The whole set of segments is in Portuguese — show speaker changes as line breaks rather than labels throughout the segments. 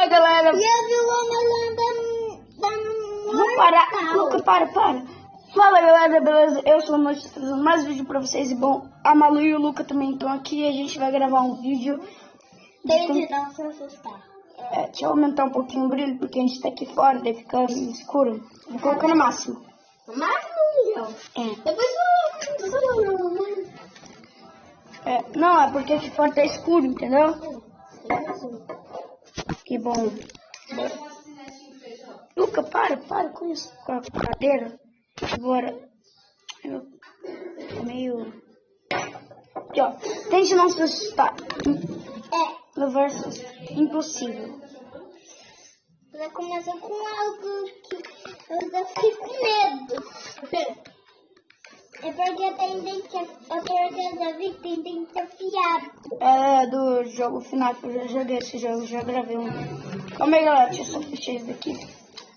Ai, galera.
E eu vi o homem da... da...
Vamos parar. Luca, para, para. Fala, galera, beleza? Eu sou o Noite, trazendo mais vídeo pra vocês. E bom, a Malu e o Luca também estão aqui. E a gente vai gravar um vídeo.
Dele não se assustar.
É, deixa eu aumentar um pouquinho o brilho, porque a gente tá aqui fora, daí fica escuro. Vou colocar no máximo.
Mas não,
É.
Depois eu...
É, não, é porque aqui fora tá escuro, entendeu? Que bom. Luca, para, para com isso, com a cadeira. Agora, eu meio... Aqui, ó, tente não se assustar.
É,
Levar susto. Impossível.
vai começar com algo que eu já fiquei com medo. É porque tem dente, é eu já vi que tem dente afiado.
É do jogo final, que eu já joguei esse jogo, já gravei um. Calma aí, galera, deixa eu só fechar isso daqui.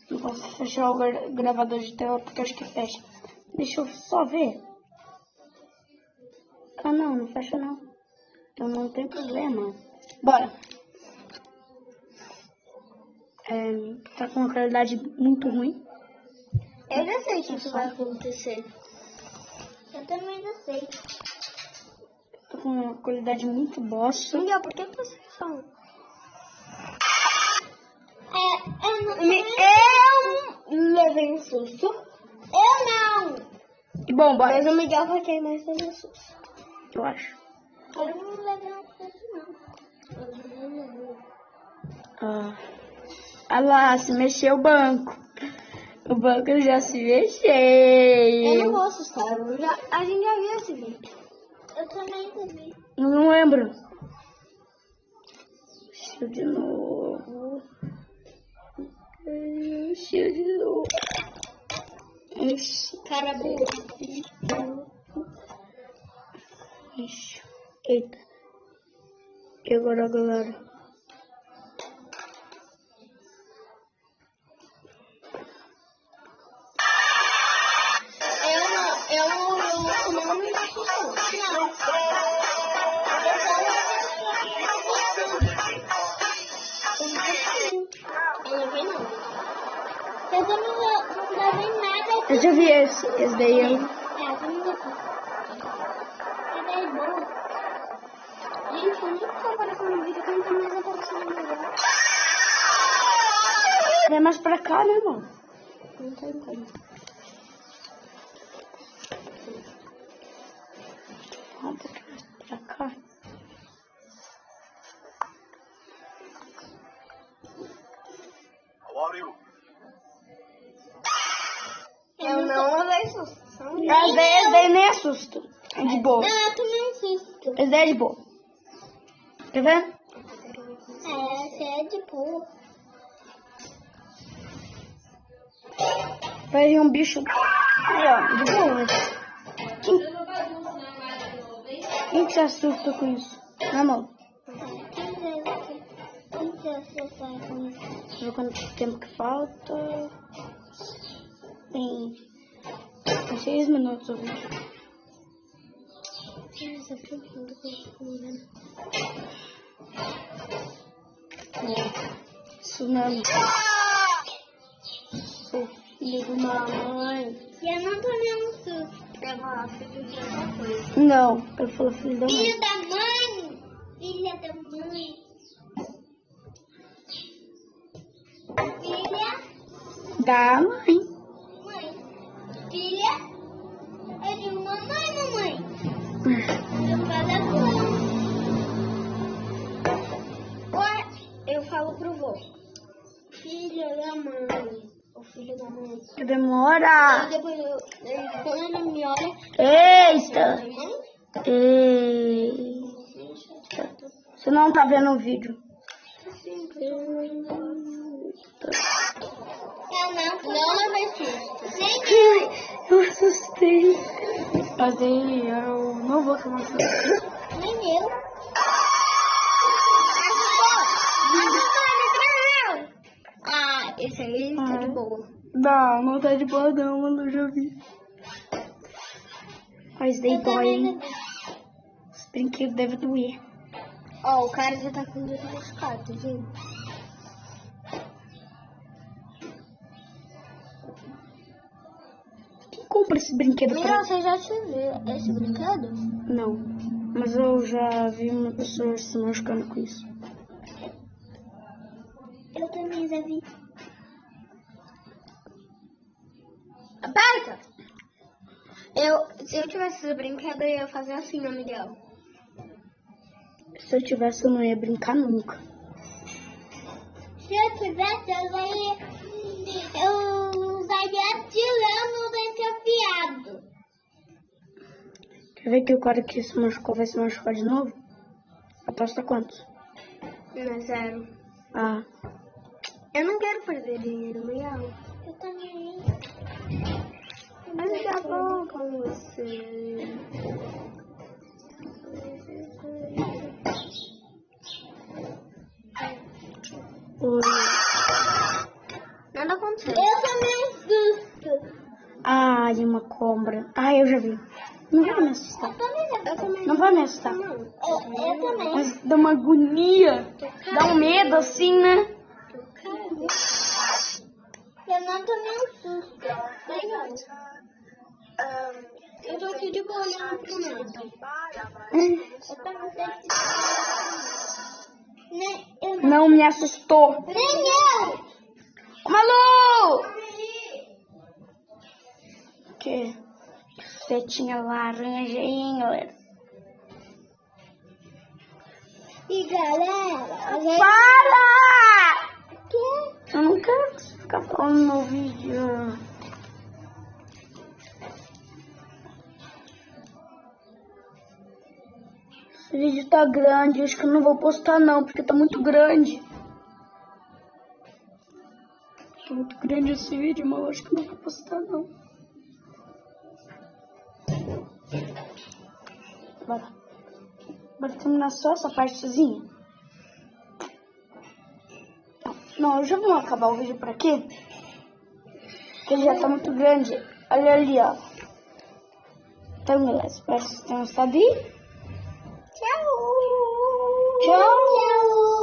Não posso fechar o gra- gravador de tela porque eu acho que fecha. Deixa eu só ver. Ah, não, não fecha não. Então não tem problema. Bora. É, tá com uma qualidade muito ruim.
Eu já sei que isso vai acontecer. Eu também já sei.
Tô com uma qualidade muito bosta.
Miguel, por que você fala? É, eu não.
Me-
Eu levei um susto. Eu não.
Bom, bora.
Mas o Miguel vai ter mais um susto.
Eu acho.
Eu não levei um susto, não. Eu levei um
Ah. Ah lá, se mexeu o banco. O banco já se
Eu não
mexeu.
Eu já- a gente já viu esse vídeo. Eu também vi.
Eu não lembro. Mexeu de novo. Mexeu de novo. Ixi,
Cara boa.
ixi. Eita. E agora, galera?
Também não, não nada.
Eu já vi esse. Esse daí eu...
É, eu é boa. Gente, eu nunca tô aparecendo no vídeo que não mais aparecendo no vídeo.
Vem mais pra cá, né, irmão?
Não tô entendendo.
Pra cá.
Eu não levei susto.
Esse daí, nem assusta. É de boa.
Não, eu tomei um susto.
Daí é de boa. Tá vendo?
É, essa é de boa.
Vai vir um bicho. Aí, ó, de boa. Quem que se assusta com isso? Na mão.
Quem quem se assustar com isso?
Deixa eu ver quanto tempo que falta. Tem. Seis minutos o vídeo.
Que que.
Sou filho de uma mãe.
E eu não tomei um susto. Eu gosto de outra coisa.
Não, eu falo filho da mãe.
Filho da mãe! Filha da mãe! Filha,
Da mãe.
mãe. Filha é de mamãe, mamãe. Eu falo pro Oi, Eu falo pro vô. Filho da mãe. O filho da mãe.
Que demora.
Aí depois eu, quando ele me olha,
Eita.
mamãe,
Eita. Você não tá vendo o vídeo.
Eu não, não levei susto. Nem
Eu assustei. Mas aí eu não vou tomar susto.
Nem eu. esse aí tá de ah. boa.
Não, não tá de boa não, mano, eu já vi. Mas
dei
dói, hein? Os brinquedos devem doer.
Ó, oh, o cara já tá com o dedo machucado. Tá Quem
compra esse brinquedo Não,
pra... você já teve esse brinquedo?
Não, mas eu já vi uma pessoa se machucando com isso.
Eu também já vi. Aperta! Eu, se eu tivesse esse brinquedo, eu ia fazer assim, ó, Miguel.
Se eu tivesse, eu não ia brincar nunca.
Se eu tivesse, eu ia, eu estaria atirando o dente afiado.
Quer ver que o cara que se machucou vai se machucar de novo? Aposta quantos?
Não, zero.
Ah,
Eu não quero perder dinheiro, Miguel. Eu também. Mas daqui a pouco com você.
o...
Nada aconteceu. Eu também assusto.
Ah, de uma cobra. Ah, eu já vi. Não vai me assustar.
Eu também.
Não vai me assustar.
Também.
Mas dá uma agonia. Dá um medo assim, né?
Eu não também assusto. Legal. Eu tô aqui de boa olhando pro mundo. Eu sei. Nem, eu não.
Me assustou.
Nem eu!
Malu! Que setinha laranja aí, hein, galera?
E galera, gente...
Para!
Que?
Eu não quero ficar falando no vídeo. Esse vídeo tá grande, acho que eu não vou postar não, porque tá muito grande. Tá muito grande esse vídeo, mas eu acho que eu não vou postar não. Bora. Bora terminar só essa partezinha. Não, eu já vou acabar o vídeo por aqui. Porque ele já tá muito grande. Olha ali, ó. Então, galera, espero que vocês tenham gostado.
中
年